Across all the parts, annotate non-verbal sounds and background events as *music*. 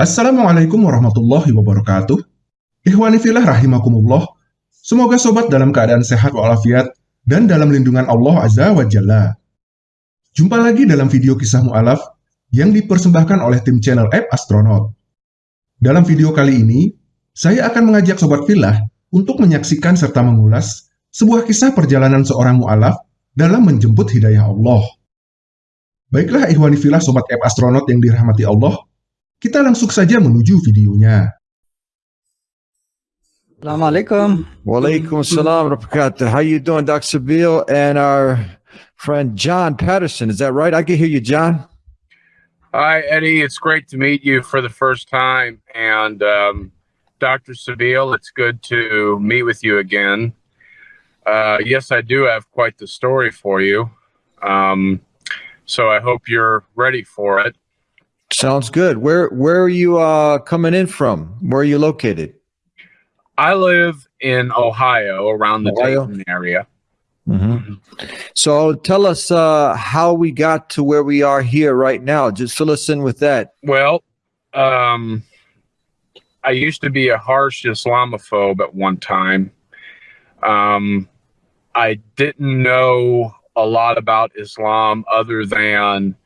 Assalamualaikum warahmatullahi wabarakatuh. Ikhwani filah rahimakumullah. Semoga sobat dalam keadaan sehat walafiat dan dalam lindungan Allah Azza wa Jalla. Jumpa lagi dalam video kisah mu'alaf yang dipersembahkan oleh tim channel App Astronaut. Dalam video kali ini, saya akan mengajak sobat filah untuk menyaksikan serta mengulas sebuah kisah perjalanan seorang mu'alaf dalam menjemput hidayah Allah. Baiklah ikhwani filah sobat App Astronaut yang dirahmati Allah, kita langsung saja menuju videonya. Assalamualaikum. Walaikum salam wabarakatuh. How you doing, Dr. Bill and our friend John Patterson? Is that right? I can hear you, John. Hi, Eddie. It's great to meet you for the first time. And um, Dr. Sabeel, it's good to meet with you again. Uh, yes, I do have quite the story for you. Um, so I hope you're ready for it. Sounds good. Where where are you uh, coming in from? Where are you located? I live in Ohio, around the Ohio? Dayton area. Mm-hmm. So tell us uh, how we got to where we are here right now. Just fill us in with that. Well, um, I used to be a harsh Islamophobe at one time. Um, I didn't know a lot about Islam other than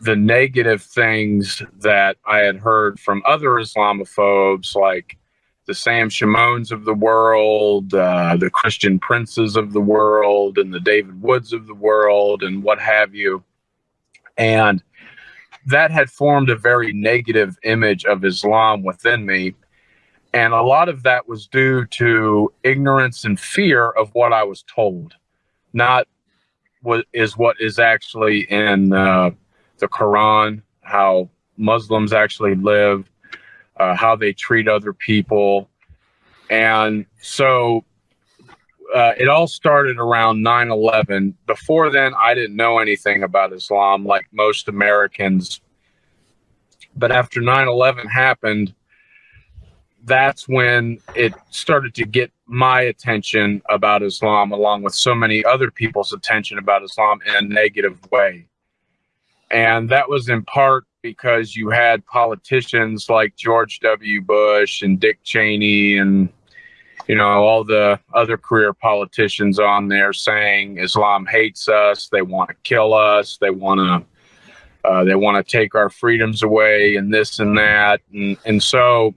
the negative things that I had heard from other Islamophobes, like the Sam Shamouns of the world, uh, the Christian Princes of the world, and the David Woods of the world, and what have you. And that had formed a very negative image of Islam within me. And a lot of that was due to ignorance and fear of what I was told, not what is what is actually in uh, the Quran, how Muslims actually live, uh, how they treat other people. And so uh, it all started around 9 11. Before then, I didn't know anything about Islam like most Americans. But after 9 11 happened, that's when it started to get my attention about Islam, along with so many other people's attention about Islam in a negative way. And that was in part because you had politicians like George W. Bush and Dick Cheney and, you know, all the other career politicians on there saying Islam hates us, they want to kill us, they want to. Uh, they want to take our freedoms away and this and that. And, and so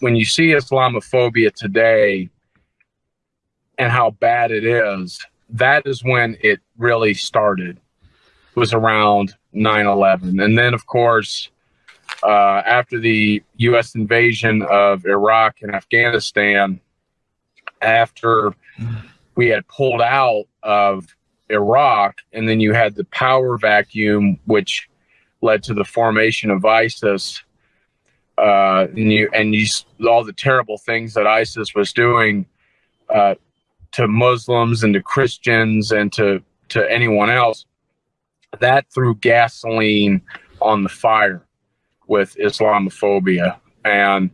when you see Islamophobia today and how bad it is, that is when it really started was around 9-11 and then of course uh, after the u.s invasion of iraq and afghanistan after we had pulled out of iraq and then you had the power vacuum which led to the formation of isis uh, and you and you all the terrible things that isis was doing uh, to muslims and to christians and to to anyone else that threw gasoline on the fire with Islamophobia. And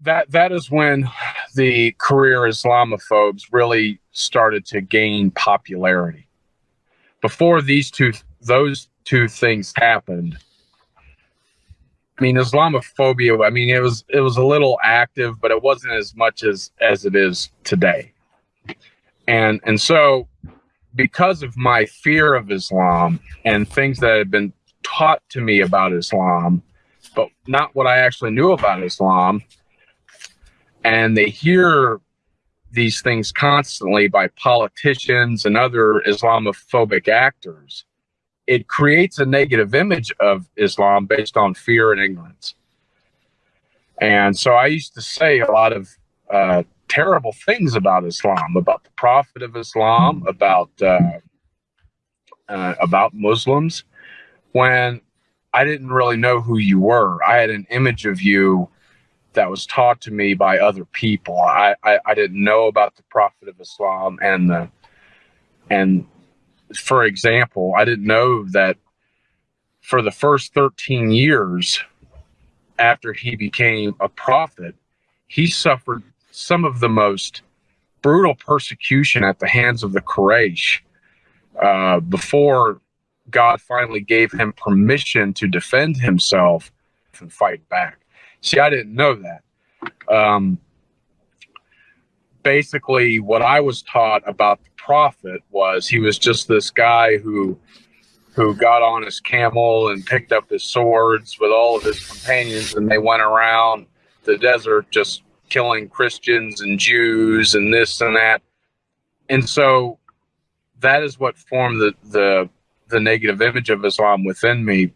that that is when the career Islamophobes really started to gain popularity. Before these two those two things happened, I mean Islamophobia, I mean it was it was a little active, but it wasn't as much as as it is today. And and so because of my fear of Islam and things that had been taught to me about Islam, but not what I actually knew about Islam, and they hear these things constantly by politicians and other Islamophobic actors, it creates a negative image of Islam based on fear and ignorance. And so I used to say a lot of uh, terrible things about Islam, about the Prophet of Islam, about uh, uh, about Muslims, when I didn't really know who you were. I had an image of you that was taught to me by other people. I, I, I didn't know about the Prophet of Islam and the and for example, I didn't know that for the first 13 years after he became a prophet, he suffered some of the most brutal persecution at the hands of the Quraysh uh, before God finally gave him permission to defend himself and fight back. See, I didn't know that. Um, basically, what I was taught about the prophet was he was just this guy who who got on his camel and picked up his swords with all of his companions, and they went around the desert just killing Christians and Jews and this and that. And so that is what formed the the the negative image of Islam within me.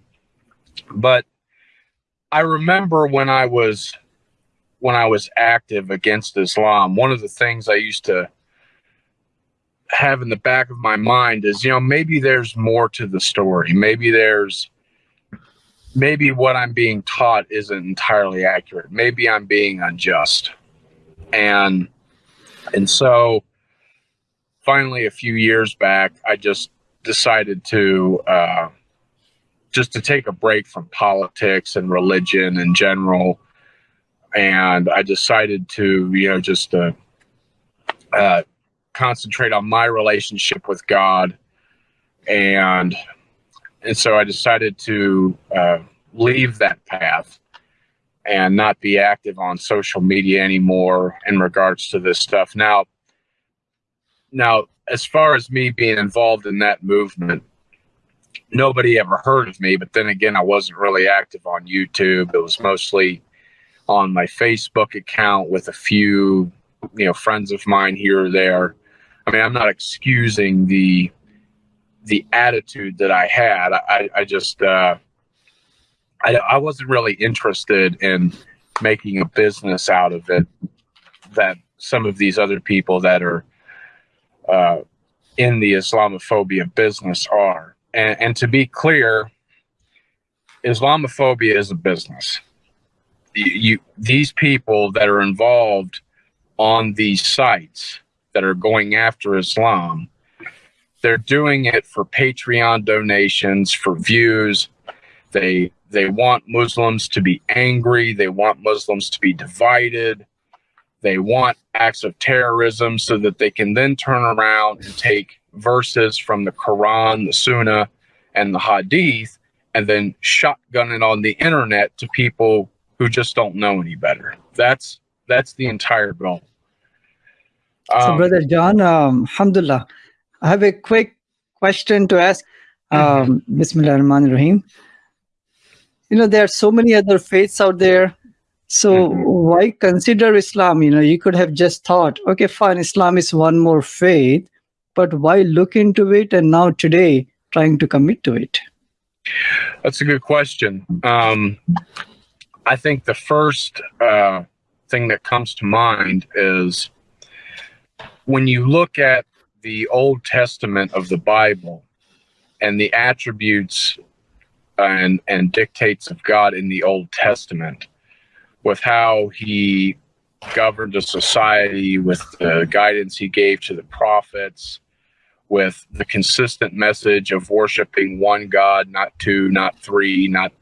But I remember when I was when I was active against Islam, one of the things I used to have in the back of my mind is, you know, maybe there's more to the story. Maybe there's maybe what I'm being taught isn't entirely accurate. Maybe I'm being unjust. And and so finally a few years back, I just decided to uh, just to take a break from politics and religion in general. And I decided to, you know, just uh, uh, concentrate on my relationship with God. And and so I decided to uh, leave that path and not be active on social media anymore in regards to this stuff. Now, now, as far as me being involved in that movement, nobody ever heard of me. But then again, I wasn't really active on YouTube. It was mostly on my Facebook account with a few, you know, friends of mine here or there. I mean, I'm not excusing the the attitude that I had. I, I just uh, I, I wasn't really interested in making a business out of it. That some of these other people that are uh, in the Islamophobia business are. And, and to be clear, Islamophobia is a business. You, you, these people that are involved on these sites that are going after Islam, they're doing it for Patreon donations, for views. They they want Muslims to be angry. They want Muslims to be divided. They want acts of terrorism so that they can then turn around and take verses from the Quran, the Sunnah, and the Hadith, and then shotgun it on the internet to people who just don't know any better. That's that's the entire goal. Um, so, brother John, um, Alhamdulillah, I have a quick question to ask. Um, Bismillah Rahman Rahim. You know, there are so many other faiths out there so why consider Islam? You know, you could have just thought, okay, fine, Islam is one more faith, but why look into it and now today trying to commit to it? That's a good question. Um, I think the first uh, thing that comes to mind is when you look at the Old Testament of the Bible and the attributes and, and dictates of God in the Old Testament, with how he governed a society, with the guidance he gave to the prophets, with the consistent message of worshiping one God, not two, not three, not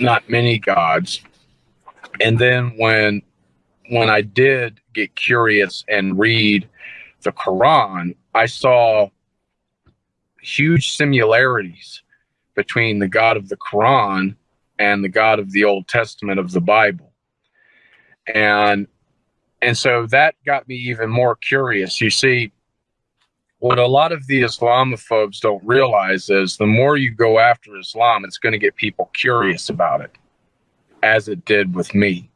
not many gods. And then when when I did get curious and read the Quran, I saw huge similarities between the God of the Quran and the God of the Old Testament of the Bible. And and so that got me even more curious. You see, what a lot of the Islamophobes don't realize is the more you go after Islam, it's going to get people curious about it, as it did with me.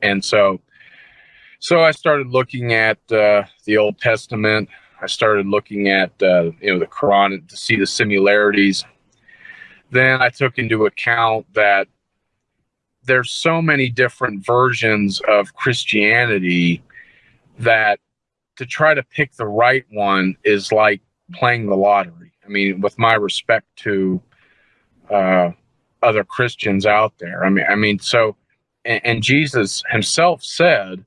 And so, so I started looking at uh, the Old Testament. I started looking at uh, you know the Quran to see the similarities then I took into account that there's so many different versions of Christianity that to try to pick the right one is like playing the lottery. I mean, with my respect to uh, other Christians out there. I mean, I mean, so, and, and Jesus himself said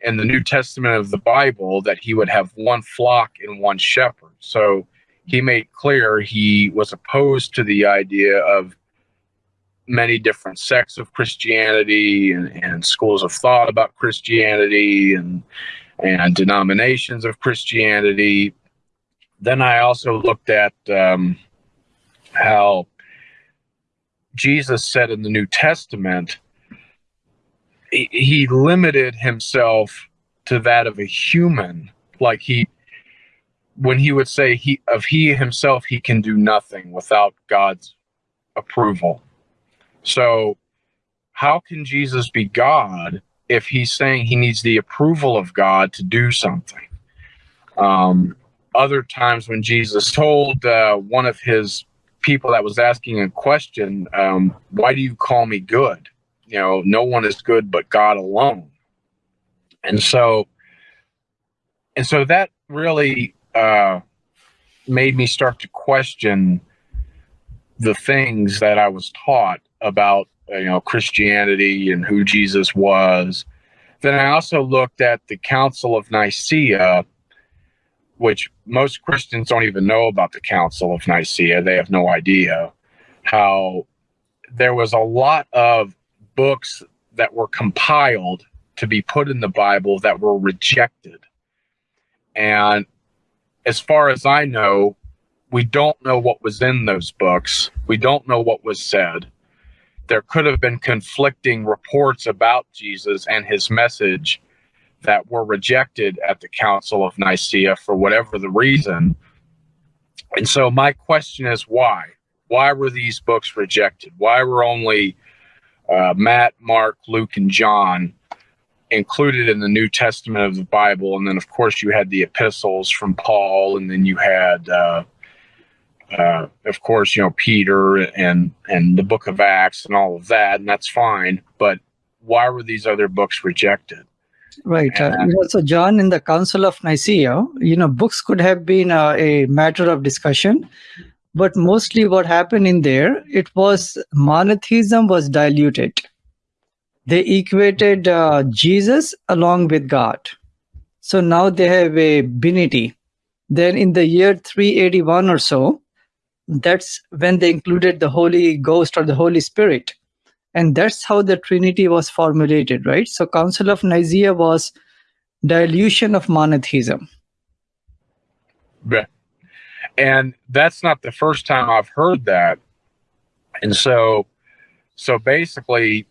in the New Testament of the Bible that he would have one flock and one shepherd. So he made clear he was opposed to the idea of many different sects of Christianity and, and schools of thought about Christianity and and denominations of Christianity. Then I also looked at um, how Jesus said in the New Testament he, limited himself to that of a human. Like he, when he would say he of he himself, he can do nothing without God's approval. So, how can Jesus be God if he's saying he needs the approval of God to do something? Um, other times when Jesus told uh, one of his people that was asking a question, um, "Why do you call me good?" You know, no one is good but God alone. And so, and so that really uh, made me start to question the things that I was taught about you know Christianity and who Jesus was. Then I also looked at the Council of Nicaea, which most Christians don't even know about the Council of Nicaea. They have no idea how there was a lot of books that were compiled to be put in the Bible that were rejected. And as far as I know, we don't know what was in those books. We don't know what was said. There could have been conflicting reports about Jesus and his message that were rejected at the Council of Nicaea for whatever the reason. And so my question is why? Why were these books rejected? Why were only uh, Matt, Mark, Luke, and John included in the New Testament of the Bible. And then, of course, you had the epistles from Paul, and then you had, uh, uh, of course, you know, Peter and and the Book of Acts and all of that, and that's fine. But why were these other books rejected? Right. Uh, so, John, in the Council of Nicaea, you know, books could have been uh, a matter of discussion, but mostly what happened in there, it was monotheism was diluted. They equated uh, Jesus along with God. So now they have a binity. Then in the year 381 or so, that's when they included the Holy Ghost or the Holy Spirit. And that's how the Trinity was formulated, right? So Council of Nicaea was dilution of monotheism. Right and that's not the first time I've heard that. And so, so basically,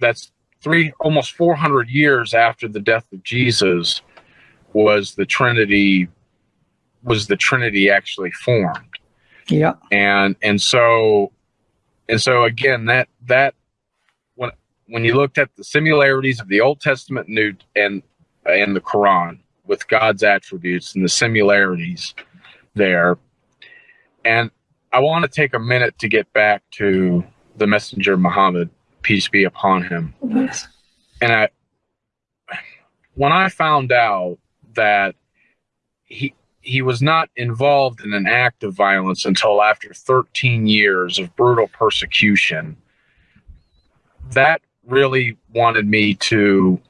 that's three almost 400 years after the death of Jesus was the Trinity was the Trinity actually formed. Yeah. And and so and so again that that when when you looked at the similarities of the Old Testament New and and the Quran with God's attributes and the similarities there. And I want to take a minute to get back to the messenger Muhammad, peace be upon him. Yes. And I, when I found out that he he was not involved in an act of violence until after 13 years of brutal persecution, that really wanted me to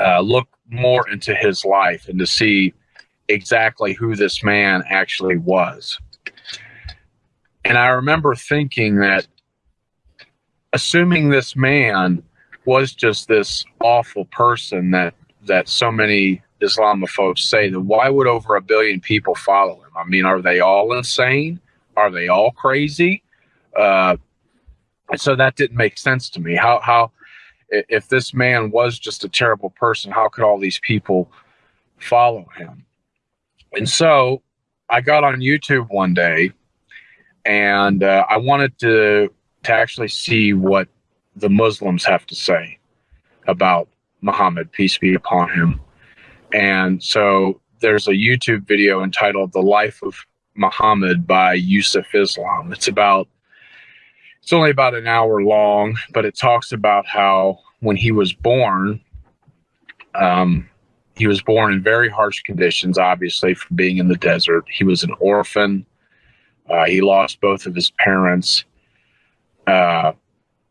uh, look more into his life and to see exactly who this man actually was. And I remember thinking that assuming this man was just this awful person that that so many Islamophobes say, that why would over a billion people follow him? I mean, are they all insane? Are they all crazy? Uh, and so that didn't make sense to me. How how if this man was just a terrible person, how could all these people follow him? And so I got on YouTube one day and uh, I wanted to to actually see what the Muslims have to say about Muhammad, peace be upon him. And so there's a YouTube video entitled "The Life of Muhammad" by Yusuf Islam. It's about it's only about an hour long, but it talks about how when he was born, um, he was born in very harsh conditions, obviously, from being in the desert. He was an orphan. Uh, he lost both of his parents. Uh,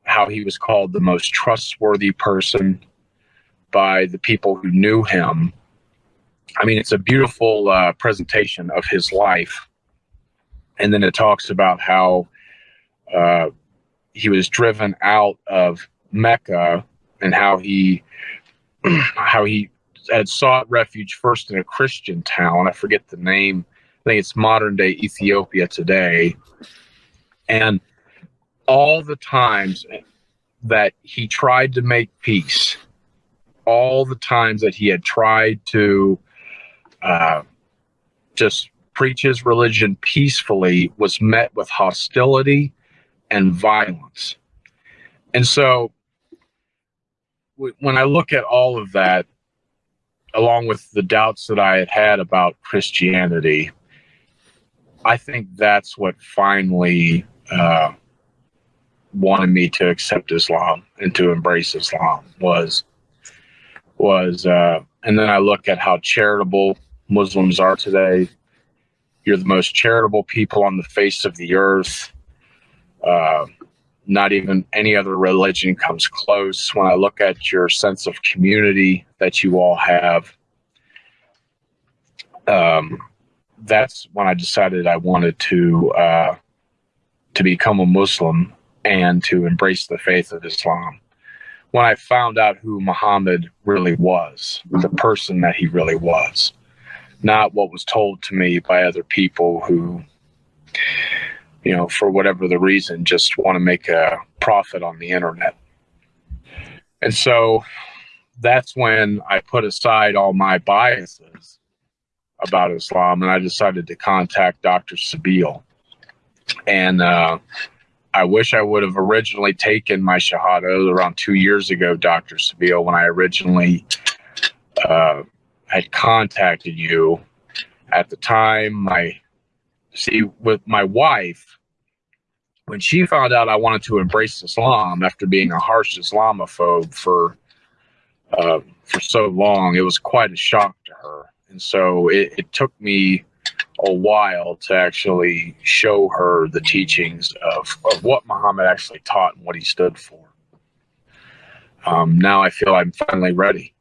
how he was called the most trustworthy person by the people who knew him. I mean, it's a beautiful uh, presentation of his life. And then it talks about how uh, he was driven out of Mecca and how he *clears throat* how he had sought refuge first in a Christian town. I forget the name. I think it's modern day Ethiopia today. And all the times, that he tried to make peace. All the times that he had tried to uh, just preach his religion peacefully was met with hostility and violence. And so when I look at all of that, along with the doubts that I had had about Christianity, I think that's what finally uh, wanted me to accept Islam and to embrace Islam was was uh, and then I look at how charitable Muslims are today. You're the most charitable people on the face of the earth. Uh, not even any other religion comes close. When I look at your sense of community that you all have, um, that's when I decided I wanted to uh, to become a Muslim and to embrace the faith of Islam. When I found out who Muhammad really was, the person that he really was, not what was told to me by other people who you know, for whatever the reason, just want to make a profit on the internet. And so that's when I put aside all my biases about Islam and I decided to contact Dr. Sabeel. And uh, I wish I would have originally taken my Shahada around two years ago, Dr. Sabeel, when I originally uh, had contacted you. At the time, my see, with my wife, when she found out I wanted to embrace Islam after being a harsh Islamophobe for uh, for so long, it was quite a shock to her. And so it, it took me a while to actually show her the teachings of, of what Muhammad actually taught and what he stood for. Um, now I feel I'm finally ready.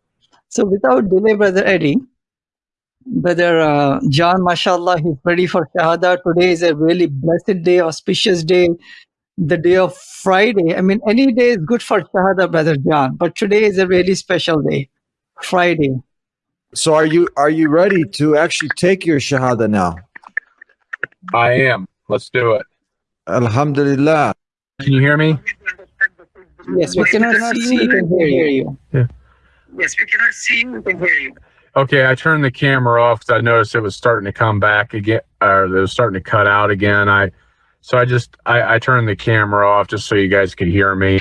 So without delay, Brother Eddie, Brother uh, John, mashallah, he's ready for Shahada. Today is a really blessed day, auspicious day, the day of Friday. I mean, any day is good for Shahada, Brother John, but today is a really special day, Friday. So are you are you ready to actually take your Shahada now? I am. Let's do it. Alhamdulillah. Can you hear me? Yes, we cannot see you, can hear you. Yeah. Yes, we cannot see you, we can hear you. Okay, I turned the camera off because I noticed it was starting to come back again, or it was starting to cut out again. I, so I just I, I turned the camera off just so you guys could hear me,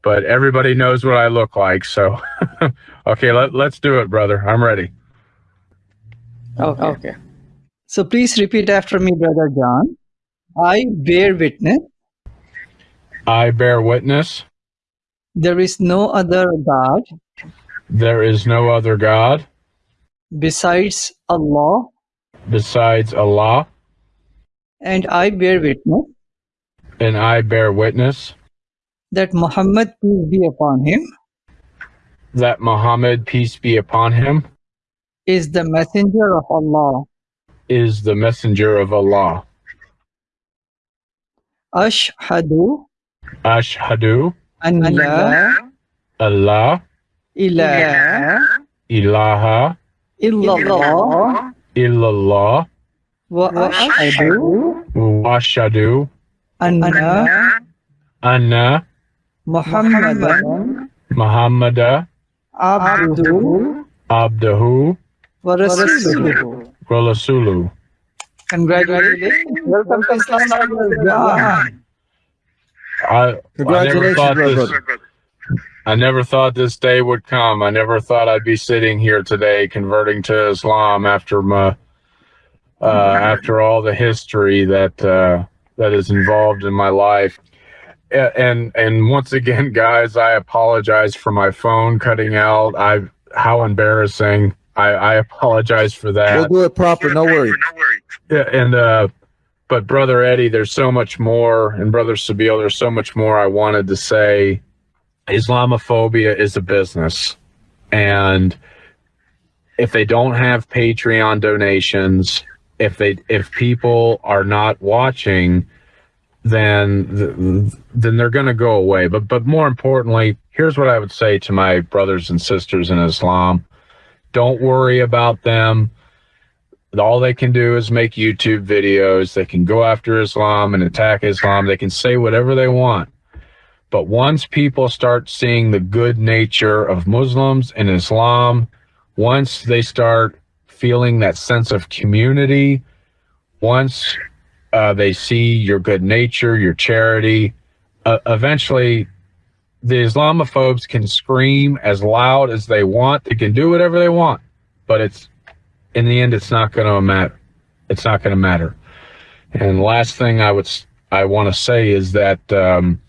but everybody knows what I look like. So, *laughs* okay, let let's do it, brother. I'm ready. Okay. okay. So please repeat after me, brother John. I bear witness. I bear witness. There is no other God. There is no other God besides Allah. Besides Allah. And I bear witness. And I bear witness. That Muhammad peace be upon him that Muhammad peace be upon him is the messenger of Allah. is the messenger of Allah. Ashhadu Ashhadu Allah Allah ilaha ilaha illallah illallah wa ashhadu wa ashhadu anna anna Muhammadan Muhammada abduhu abdahu wa rasuluhu. wa rasuluhu. Congratulations. Welcome to Islam. John. I, I never Congratulations, thought this, brother. I never thought this day would come. I never thought I'd be sitting here today converting to Islam after my uh, after all the history that uh, that is involved in my life. And and once again, *laughs* guys, I apologize for my phone cutting out. I how embarrassing. I, I apologize for that. We'll do it proper. No worries. No worries. Yeah, and uh, but brother Eddie, there's so much more, and brother Sabeel, there's so much more I wanted to say. Islamophobia is a business, and if they don't have Patreon donations, if they if people are not watching, then then they're going to go away. But but more importantly, here's what I would say to my brothers and sisters in Islam: Don't worry about them all they can do is make YouTube videos. They can go after Islam and attack Islam. They can say whatever they want. But once people start seeing the good nature of Muslims and Islam, once they start feeling that sense of community, once uh, they see your good nature, your charity, uh, eventually the Islamophobes can scream as loud as they want. They can do whatever they want, but it's in the end, it's not going to matter. It's not going to matter. And last thing I would I want to say is that um,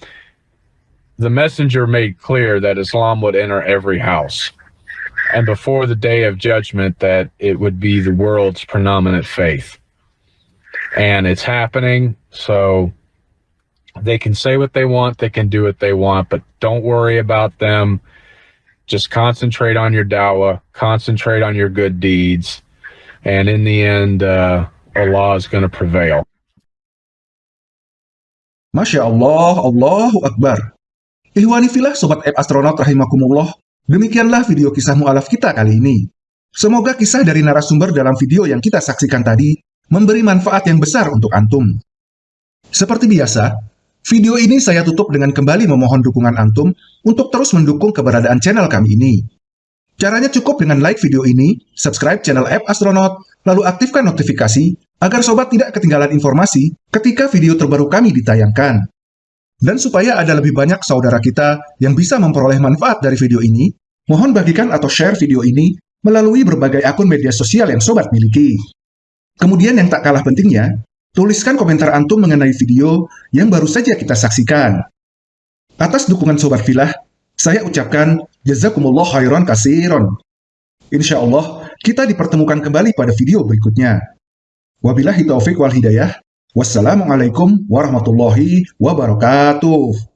the messenger made clear that Islam would enter every house, and before the day of judgment, that it would be the world's predominant faith. And it's happening. So they can say what they want, they can do what they want, but don't worry about them. Just concentrate on your dawah, concentrate on your good deeds, and in the end, uh, Allah is going to prevail. Masya Allah, Allahu Akbar. Ihwani filah Sobat App Astronaut Rahimakumullah, demikianlah video kisah mu'alaf kita kali ini. Semoga kisah dari narasumber dalam video yang kita saksikan tadi memberi manfaat yang besar untuk Antum. Seperti biasa, Video ini saya tutup dengan kembali memohon dukungan Antum untuk terus mendukung keberadaan channel kami ini. Caranya cukup dengan like video ini, subscribe channel App Astronaut, lalu aktifkan notifikasi agar sobat tidak ketinggalan informasi ketika video terbaru kami ditayangkan. Dan supaya ada lebih banyak saudara kita yang bisa memperoleh manfaat dari video ini, mohon bagikan atau share video ini melalui berbagai akun media sosial yang sobat miliki. Kemudian yang tak kalah pentingnya, Tuliskan komentar Antum mengenai video yang baru saja kita saksikan. Atas dukungan Sobat Filah, saya ucapkan Jazakumullah khairan kasiron. Insya Allah, kita dipertemukan kembali pada video berikutnya. Wabillahi taufiq wal hidayah. Wassalamualaikum warahmatullahi wabarakatuh.